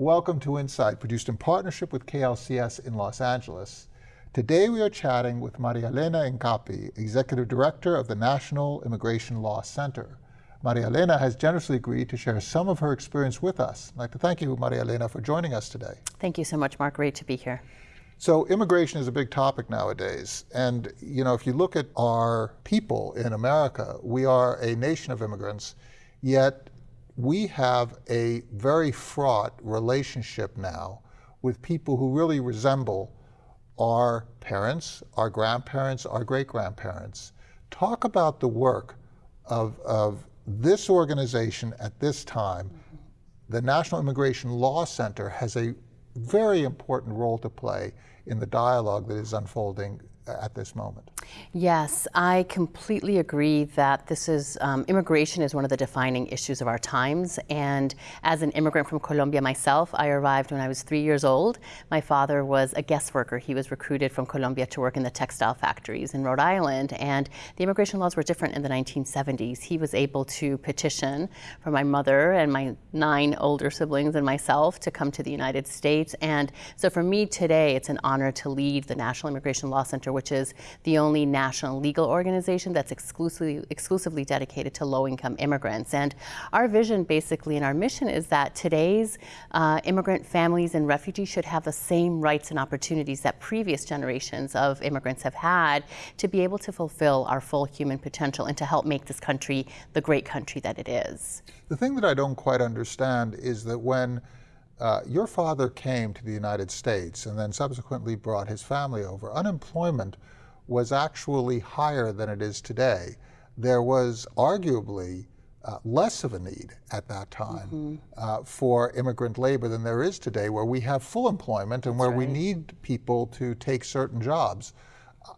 Welcome to Insight, produced in partnership with KLCS in Los Angeles. Today we are chatting with Maria Elena Hincapié, Executive Director of the National Immigration Law Center. Maria Elena has generously agreed to share some of her experience with us. I'd like to thank you, Maria Elena, for joining us today. Thank you so much, Mark. Great to be here. So immigration is a big topic nowadays. And, you know, if you look at our people in America, we are a nation of immigrants, yet we have a very fraught relationship now with people who really resemble our parents, our grandparents, our great-grandparents. Talk about the work of, of this organization at this time. The National Immigration Law Center has a very important role to play in the dialogue that is unfolding at this moment. Yes, I completely agree that this is, um, immigration is one of the defining issues of our times. And as an immigrant from Colombia myself, I arrived when I was three years old. My father was a guest worker. He was recruited from Colombia to work in the textile factories in Rhode Island. And the immigration laws were different in the 1970s. He was able to petition for my mother and my nine older siblings and myself to come to the United States. And so for me today, it's an honor to lead the National Immigration Law Center, which is the only national legal organization that's exclusively, exclusively dedicated to low-income immigrants. And our vision basically and our mission is that today's uh, immigrant families and refugees should have the same rights and opportunities that previous generations of immigrants have had to be able to fulfill our full human potential and to help make this country the great country that it is. The thing that I don't quite understand is that when uh, your father came to the United States and then subsequently brought his family over. Unemployment was actually higher than it is today. There was arguably uh, less of a need at that time mm -hmm. uh, for immigrant labor than there is today, where we have full employment and where right. we need people to take certain jobs.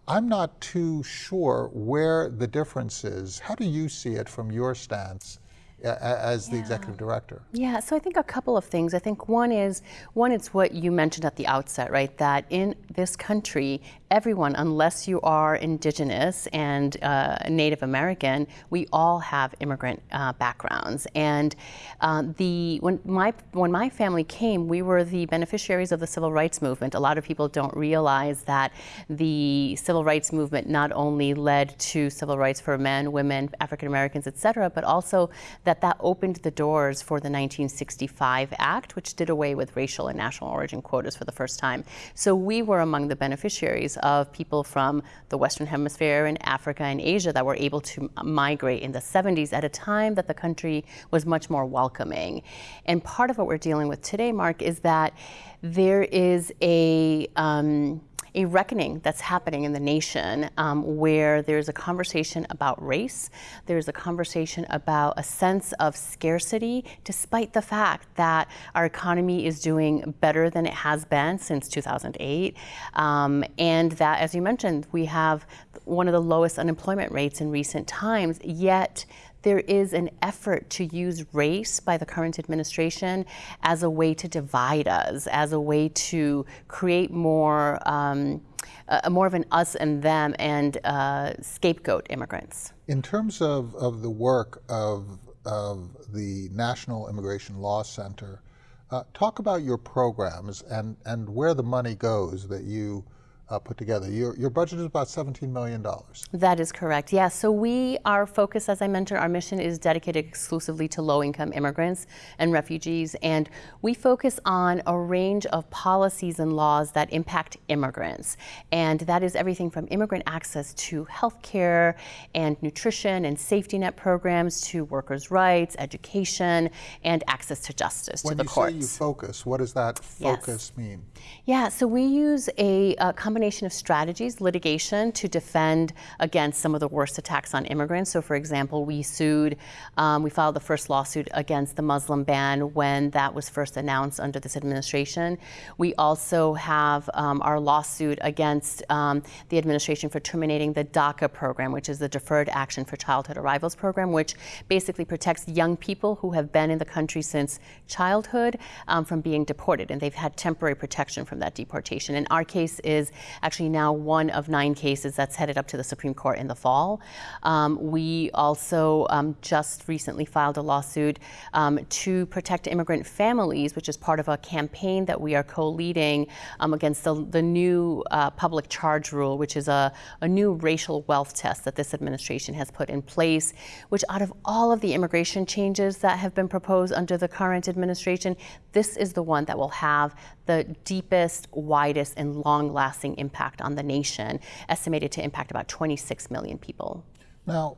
I'm not too sure where the difference is. How do you see it from your stance as the yeah. executive director? Yeah, so I think a couple of things. I think one is, one, it's what you mentioned at the outset, right? That in this country, everyone, unless you are indigenous and uh, Native American, we all have immigrant uh, backgrounds. And uh, the when my when my family came, we were the beneficiaries of the civil rights movement. A lot of people don't realize that the civil rights movement not only led to civil rights for men, women, African Americans, et cetera, but also that that that opened the doors for the 1965 Act, which did away with racial and national origin quotas for the first time. So we were among the beneficiaries of people from the Western Hemisphere and Africa and Asia that were able to migrate in the 70s at a time that the country was much more welcoming. And part of what we're dealing with today, Mark, is that there is a um, a reckoning that's happening in the nation um, where there's a conversation about race, there's a conversation about a sense of scarcity, despite the fact that our economy is doing better than it has been since 2008. Um, and that, as you mentioned, we have one of the lowest unemployment rates in recent times, yet there is an effort to use race by the current administration as a way to divide us, as a way to create more, um, uh, more of an us and them and uh, scapegoat immigrants. In terms of, of the work of, of the National Immigration Law Center, uh, talk about your programs and, and where the money goes that you uh, put together. Your, your budget is about $17 million. That is correct, yes. So we, our focus, as I mentioned, our mission is dedicated exclusively to low-income immigrants and refugees, and we focus on a range of policies and laws that impact immigrants. And that is everything from immigrant access to health care and nutrition and safety net programs to workers' rights, education, and access to justice when to the courts. When you say you focus, what does that focus yes. mean? Yeah, so we use a, a combination combination of strategies, litigation to defend against some of the worst attacks on immigrants. So for example, we sued, um, we filed the first lawsuit against the Muslim ban when that was first announced under this administration. We also have um, our lawsuit against um, the administration for terminating the DACA program, which is the Deferred Action for Childhood Arrivals program, which basically protects young people who have been in the country since childhood um, from being deported. And they've had temporary protection from that deportation. And our case is actually now one of nine cases that's headed up to the Supreme Court in the fall. Um, we also um, just recently filed a lawsuit um, to protect immigrant families, which is part of a campaign that we are co-leading um, against the, the new uh, public charge rule, which is a, a new racial wealth test that this administration has put in place, which out of all of the immigration changes that have been proposed under the current administration, this is the one that will have the deepest, widest, and long lasting impact on the nation, estimated to impact about 26 million people. Now,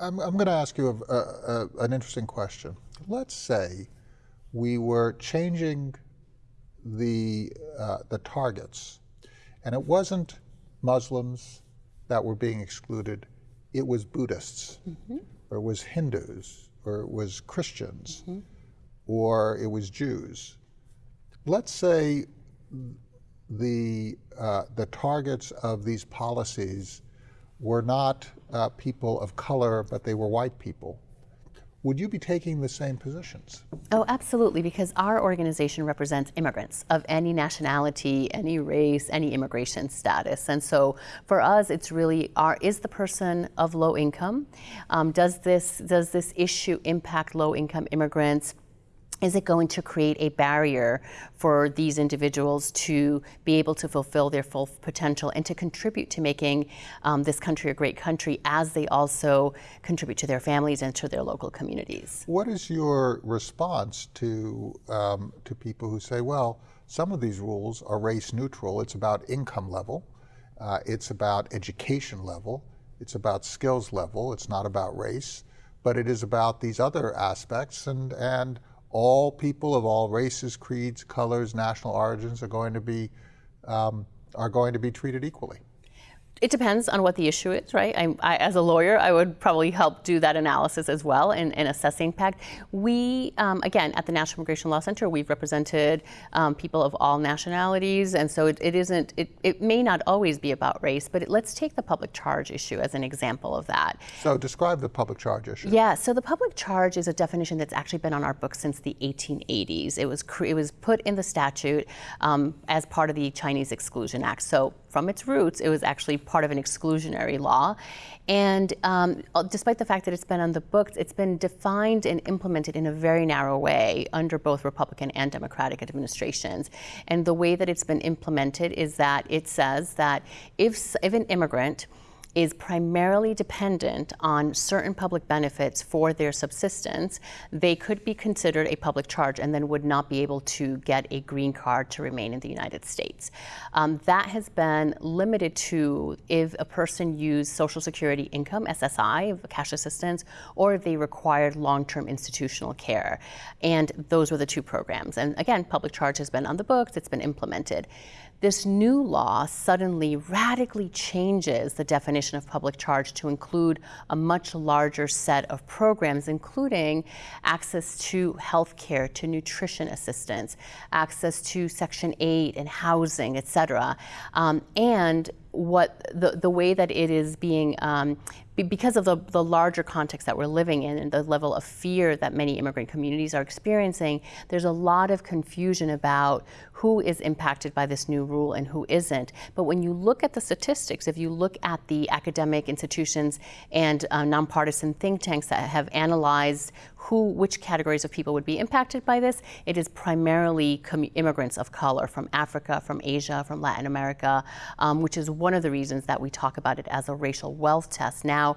I'm, I'm going to ask you a, a, a, an interesting question. Let's say we were changing the, uh, the targets, and it wasn't Muslims that were being excluded, it was Buddhists, mm -hmm. or it was Hindus, or it was Christians, mm -hmm. or it was Jews. Let's say the, uh, the targets of these policies were not uh, people of color, but they were white people. Would you be taking the same positions? Oh, absolutely, because our organization represents immigrants of any nationality, any race, any immigration status. And so for us, it's really, our, is the person of low income? Um, does, this, does this issue impact low income immigrants? Is it going to create a barrier for these individuals to be able to fulfill their full potential and to contribute to making um, this country a great country as they also contribute to their families and to their local communities? What is your response to, um, to people who say, well, some of these rules are race neutral, it's about income level, uh, it's about education level, it's about skills level, it's not about race, but it is about these other aspects and, and all people of all races, creeds, colors, national origins are going to be um, are going to be treated equally it depends on what the issue is, right? I, I, as a lawyer, I would probably help do that analysis as well in, in assessing impact. We, um, again, at the National Immigration Law Center, we've represented um, people of all nationalities, and so it, it isn't, it, it may not always be about race, but it, let's take the public charge issue as an example of that. So describe the public charge issue. Yeah, so the public charge is a definition that's actually been on our books since the 1880s. It was, it was put in the statute um, as part of the Chinese Exclusion Act. So from its roots, it was actually part of an exclusionary law. And um, uh, despite the fact that it's been on the books, it's been defined and implemented in a very narrow way under both Republican and Democratic administrations. And the way that it's been implemented is that it says that if, if an immigrant is primarily dependent on certain public benefits for their subsistence, they could be considered a public charge and then would not be able to get a green card to remain in the United States. Um, that has been limited to if a person used Social Security income, SSI, cash assistance, or if they required long-term institutional care. And those were the two programs. And again, public charge has been on the books, it's been implemented. This new law suddenly radically changes the definition of public charge to include a much larger set of programs, including access to health care, to nutrition assistance, access to Section 8 and housing, et cetera. Um, and what the, the way that it is being, um, because of the, the larger context that we're living in and the level of fear that many immigrant communities are experiencing, there's a lot of confusion about who is impacted by this new rule and who isn't. But when you look at the statistics, if you look at the academic institutions and uh, nonpartisan think tanks that have analyzed who, which categories of people would be impacted by this, it is primarily immigrants of color from Africa, from Asia, from Latin America, um, which is one of the reasons that we talk about it as a racial wealth test. Now,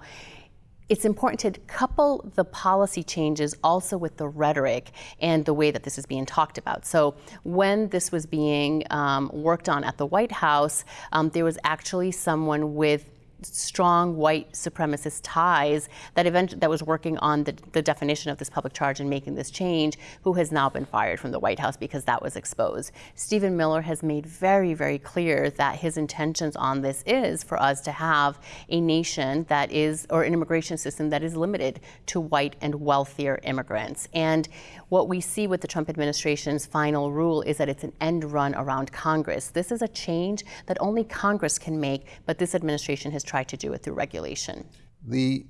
it's important to couple the policy changes also with the rhetoric and the way that this is being talked about. So when this was being um, worked on at the White House, um, there was actually someone with strong white supremacist ties that event that was working on the, the definition of this public charge and making this change, who has now been fired from the White House because that was exposed. Stephen Miller has made very, very clear that his intentions on this is for us to have a nation that is, or an immigration system that is limited to white and wealthier immigrants. And what we see with the Trump administration's final rule is that it's an end run around Congress. This is a change that only Congress can make, but this administration has tried to do it through regulation. The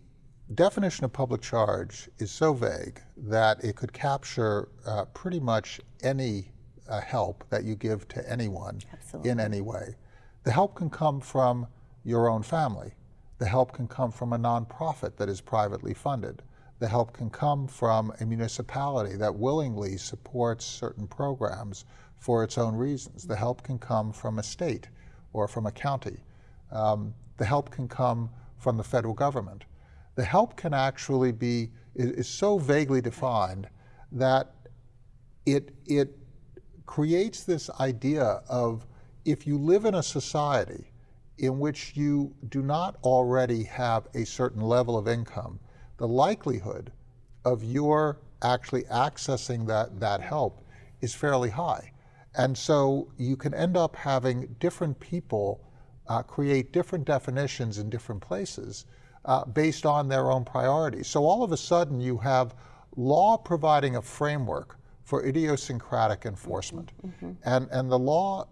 definition of public charge is so vague that it could capture uh, pretty much any uh, help that you give to anyone Absolutely. in any way. The help can come from your own family. The help can come from a nonprofit that is privately funded. The help can come from a municipality that willingly supports certain programs for its own reasons. The help can come from a state or from a county. Um, the help can come from the federal government. The help can actually be, is, so vaguely defined that it, it creates this idea of if you live in a society in which you do not already have a certain level of income, the likelihood of your actually accessing that, that help is fairly high. And so you can end up having different people uh, create different definitions in different places uh, based on their own priorities. So all of a sudden you have law providing a framework for idiosyncratic enforcement. Mm -hmm. And, and the law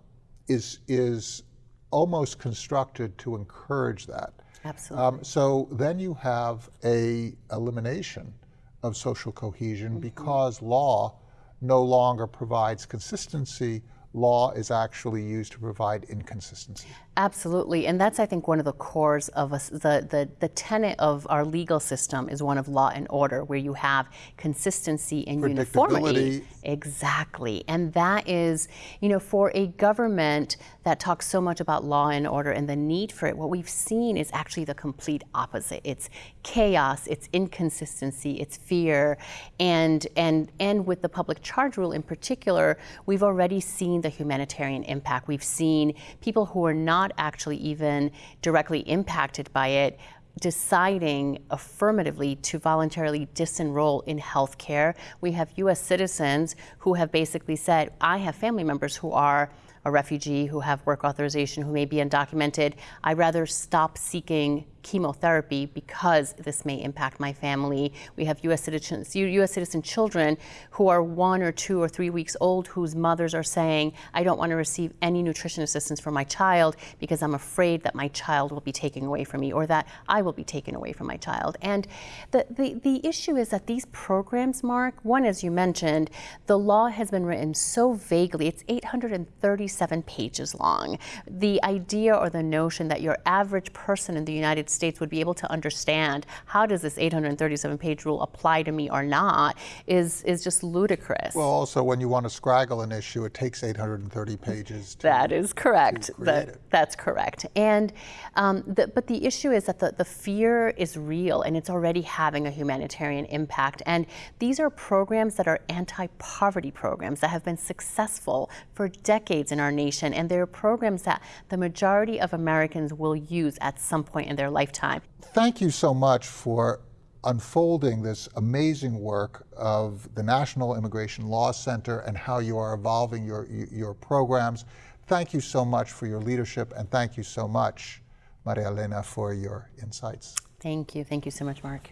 is, is almost constructed to encourage that. Absolutely. Um, so then you have a elimination of social cohesion mm -hmm. because law no longer provides consistency law is actually used to provide inconsistency. Absolutely, and that's I think one of the cores of us, the, the, the tenet of our legal system is one of law and order, where you have consistency and uniformity. Exactly, and that is, you know, for a government that talks so much about law and order and the need for it, what we've seen is actually the complete opposite. It's chaos, it's inconsistency, it's fear, and and and with the public charge rule in particular, we've already seen the humanitarian impact. We've seen people who are not not actually even directly impacted by it deciding affirmatively to voluntarily disenroll in health care. We have US citizens who have basically said, I have family members who are a refugee, who have work authorization, who may be undocumented. I'd rather stop seeking chemotherapy because this may impact my family. We have U.S. citizens, U.S. citizen children who are one or two or three weeks old whose mothers are saying, I don't want to receive any nutrition assistance for my child because I'm afraid that my child will be taken away from me or that I will be taken away from my child. And the, the, the issue is that these programs, Mark, one, as you mentioned, the law has been written so vaguely. It's 837 pages long. The idea or the notion that your average person in the United States would be able to understand how does this 837 page rule apply to me or not is, is just ludicrous. Well, also when you want to scraggle an issue, it takes 830 pages. To, that is correct. That, that's correct. And um, the, but the issue is that the, the fear is real and it's already having a humanitarian impact. And these are programs that are anti-poverty programs that have been successful for decades in our nation. And they're programs that the majority of Americans will use at some point in their life lifetime. Thank you so much for unfolding this amazing work of the National Immigration Law Center and how you are evolving your, your programs. Thank you so much for your leadership and thank you so much, Maria Elena, for your insights. Thank you. Thank you so much, Mark.